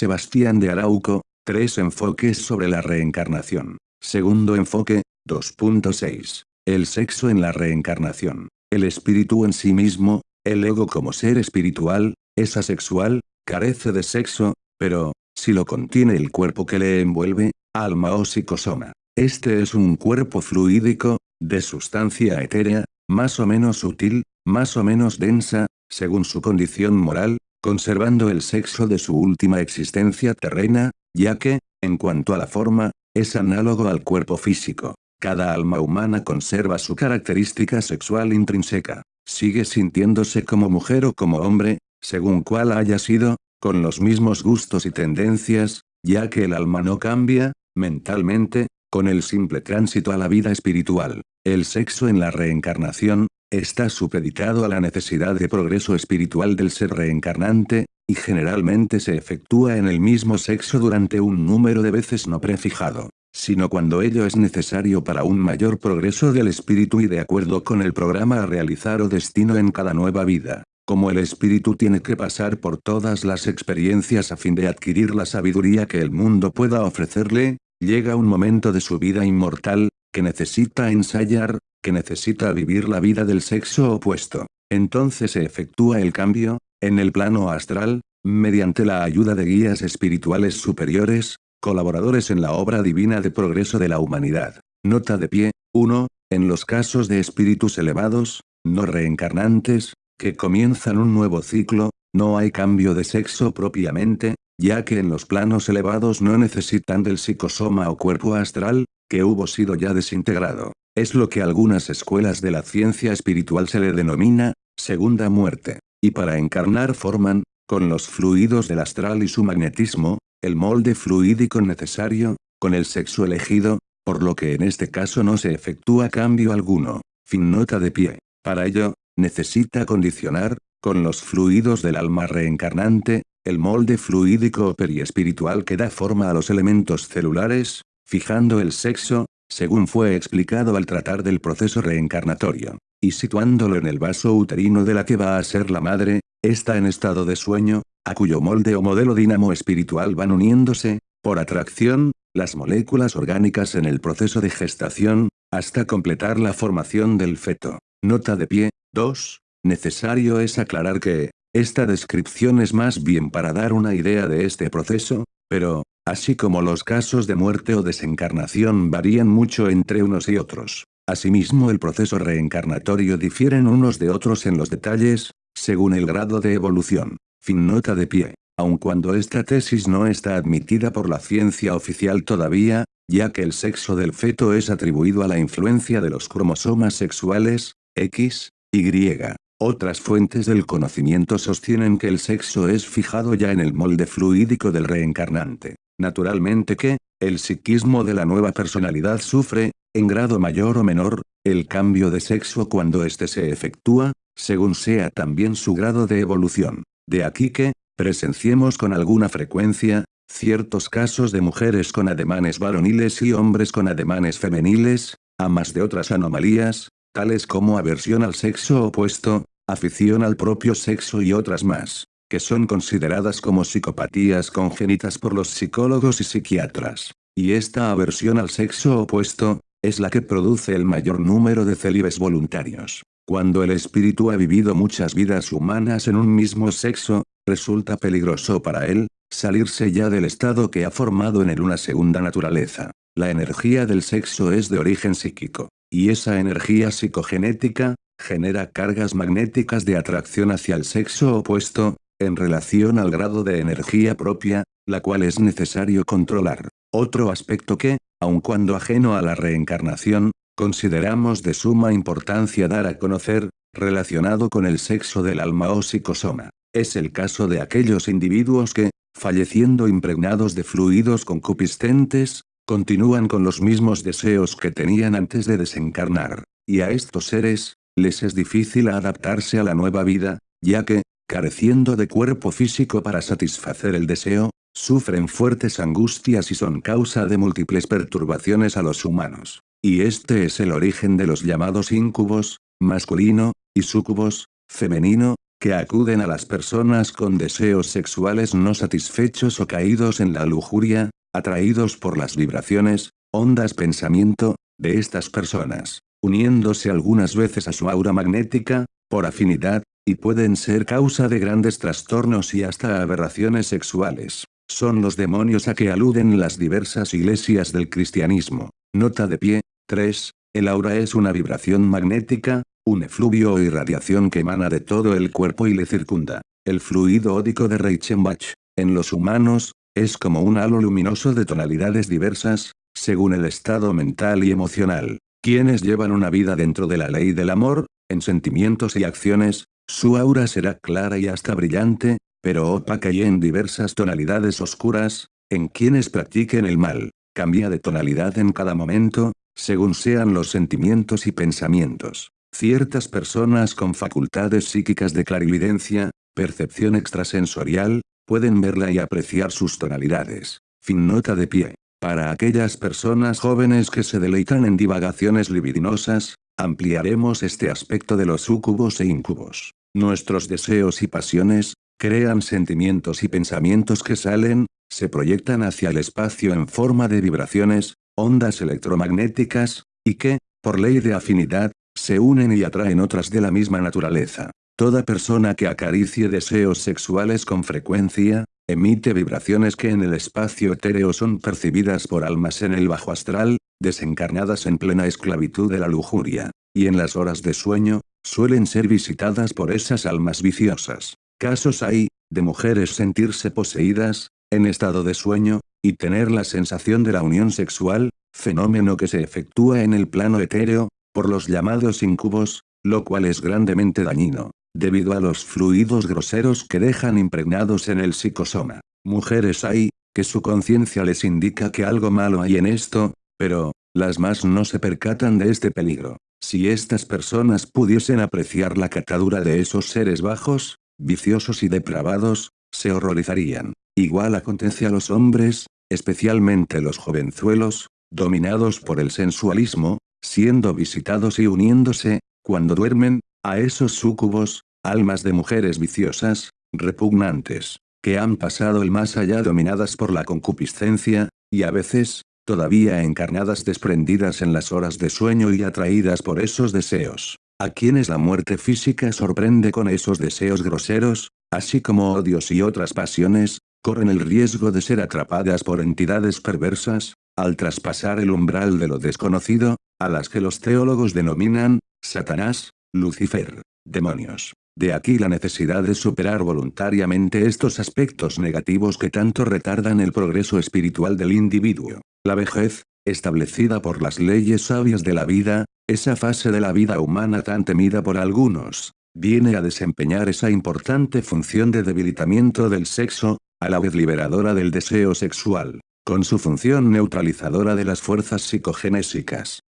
Sebastián de Arauco, tres enfoques sobre la reencarnación. Segundo enfoque, 2.6. El sexo en la reencarnación. El espíritu en sí mismo, el ego como ser espiritual, es asexual, carece de sexo, pero, si lo contiene el cuerpo que le envuelve, alma o psicosoma. Este es un cuerpo fluídico, de sustancia etérea, más o menos sutil, más o menos densa, según su condición moral, conservando el sexo de su última existencia terrena, ya que, en cuanto a la forma, es análogo al cuerpo físico. Cada alma humana conserva su característica sexual intrínseca. Sigue sintiéndose como mujer o como hombre, según cual haya sido, con los mismos gustos y tendencias, ya que el alma no cambia, mentalmente, con el simple tránsito a la vida espiritual. El sexo en la reencarnación, está supeditado a la necesidad de progreso espiritual del ser reencarnante, y generalmente se efectúa en el mismo sexo durante un número de veces no prefijado, sino cuando ello es necesario para un mayor progreso del espíritu y de acuerdo con el programa a realizar o destino en cada nueva vida. Como el espíritu tiene que pasar por todas las experiencias a fin de adquirir la sabiduría que el mundo pueda ofrecerle, llega un momento de su vida inmortal, que necesita ensayar, que necesita vivir la vida del sexo opuesto. Entonces se efectúa el cambio, en el plano astral, mediante la ayuda de guías espirituales superiores, colaboradores en la obra divina de progreso de la humanidad. Nota de pie, 1. En los casos de espíritus elevados, no reencarnantes, que comienzan un nuevo ciclo, no hay cambio de sexo propiamente, ya que en los planos elevados no necesitan del psicosoma o cuerpo astral, que hubo sido ya desintegrado. Es lo que algunas escuelas de la ciencia espiritual se le denomina, segunda muerte. Y para encarnar forman, con los fluidos del astral y su magnetismo, el molde fluídico necesario, con el sexo elegido, por lo que en este caso no se efectúa cambio alguno. Fin nota de pie. Para ello, necesita condicionar, con los fluidos del alma reencarnante, el molde fluídico periespiritual que da forma a los elementos celulares, fijando el sexo, según fue explicado al tratar del proceso reencarnatorio, y situándolo en el vaso uterino de la que va a ser la madre, está en estado de sueño, a cuyo molde o modelo dinamo espiritual van uniéndose, por atracción, las moléculas orgánicas en el proceso de gestación, hasta completar la formación del feto. Nota de pie, 2. Necesario es aclarar que, esta descripción es más bien para dar una idea de este proceso, pero, así como los casos de muerte o desencarnación varían mucho entre unos y otros. Asimismo el proceso reencarnatorio difieren unos de otros en los detalles, según el grado de evolución. Fin nota de pie. Aun cuando esta tesis no está admitida por la ciencia oficial todavía, ya que el sexo del feto es atribuido a la influencia de los cromosomas sexuales, X, Y. Otras fuentes del conocimiento sostienen que el sexo es fijado ya en el molde fluídico del reencarnante. Naturalmente que, el psiquismo de la nueva personalidad sufre, en grado mayor o menor, el cambio de sexo cuando éste se efectúa, según sea también su grado de evolución. De aquí que, presenciemos con alguna frecuencia, ciertos casos de mujeres con ademanes varoniles y hombres con ademanes femeniles, a más de otras anomalías, tales como aversión al sexo opuesto, afición al propio sexo y otras más, que son consideradas como psicopatías congénitas por los psicólogos y psiquiatras. Y esta aversión al sexo opuesto, es la que produce el mayor número de célibes voluntarios. Cuando el espíritu ha vivido muchas vidas humanas en un mismo sexo, resulta peligroso para él, salirse ya del estado que ha formado en él una segunda naturaleza. La energía del sexo es de origen psíquico, y esa energía psicogenética, genera cargas magnéticas de atracción hacia el sexo opuesto, en relación al grado de energía propia, la cual es necesario controlar. Otro aspecto que, aun cuando ajeno a la reencarnación, consideramos de suma importancia dar a conocer, relacionado con el sexo del alma o psicosoma. Es el caso de aquellos individuos que, falleciendo impregnados de fluidos concupiscentes, continúan con los mismos deseos que tenían antes de desencarnar. Y a estos seres, les es difícil adaptarse a la nueva vida, ya que, careciendo de cuerpo físico para satisfacer el deseo, sufren fuertes angustias y son causa de múltiples perturbaciones a los humanos. Y este es el origen de los llamados incubos, masculino, y sucubos, femenino, que acuden a las personas con deseos sexuales no satisfechos o caídos en la lujuria, atraídos por las vibraciones, ondas pensamiento, de estas personas, uniéndose algunas veces a su aura magnética, por afinidad, y pueden ser causa de grandes trastornos y hasta aberraciones sexuales. Son los demonios a que aluden las diversas iglesias del cristianismo. Nota de pie. 3. El aura es una vibración magnética, un efluvio o irradiación que emana de todo el cuerpo y le circunda. El fluido ódico de Reichenbach, en los humanos, es como un halo luminoso de tonalidades diversas, según el estado mental y emocional. Quienes llevan una vida dentro de la ley del amor, en sentimientos y acciones, su aura será clara y hasta brillante, pero opaca y en diversas tonalidades oscuras, en quienes practiquen el mal, cambia de tonalidad en cada momento, según sean los sentimientos y pensamientos. Ciertas personas con facultades psíquicas de clarividencia, percepción extrasensorial, pueden verla y apreciar sus tonalidades. Fin nota de pie. Para aquellas personas jóvenes que se deleitan en divagaciones libidinosas, ampliaremos este aspecto de los sucubos e incubos. Nuestros deseos y pasiones, crean sentimientos y pensamientos que salen, se proyectan hacia el espacio en forma de vibraciones, ondas electromagnéticas, y que, por ley de afinidad, se unen y atraen otras de la misma naturaleza. Toda persona que acaricie deseos sexuales con frecuencia, emite vibraciones que en el espacio etéreo son percibidas por almas en el bajo astral, desencarnadas en plena esclavitud de la lujuria, y en las horas de sueño, suelen ser visitadas por esas almas viciosas. Casos hay, de mujeres sentirse poseídas, en estado de sueño, y tener la sensación de la unión sexual, fenómeno que se efectúa en el plano etéreo, por los llamados incubos, lo cual es grandemente dañino debido a los fluidos groseros que dejan impregnados en el psicosoma. Mujeres hay, que su conciencia les indica que algo malo hay en esto, pero, las más no se percatan de este peligro. Si estas personas pudiesen apreciar la catadura de esos seres bajos, viciosos y depravados, se horrorizarían. Igual acontece a los hombres, especialmente los jovenzuelos, dominados por el sensualismo, siendo visitados y uniéndose, cuando duermen, a esos súcubos, almas de mujeres viciosas, repugnantes, que han pasado el más allá dominadas por la concupiscencia, y a veces, todavía encarnadas desprendidas en las horas de sueño y atraídas por esos deseos. A quienes la muerte física sorprende con esos deseos groseros, así como odios y otras pasiones, corren el riesgo de ser atrapadas por entidades perversas, al traspasar el umbral de lo desconocido, a las que los teólogos denominan, Satanás, Lucifer, demonios. De aquí la necesidad de superar voluntariamente estos aspectos negativos que tanto retardan el progreso espiritual del individuo. La vejez, establecida por las leyes sabias de la vida, esa fase de la vida humana tan temida por algunos, viene a desempeñar esa importante función de debilitamiento del sexo, a la vez liberadora del deseo sexual, con su función neutralizadora de las fuerzas psicogenésicas.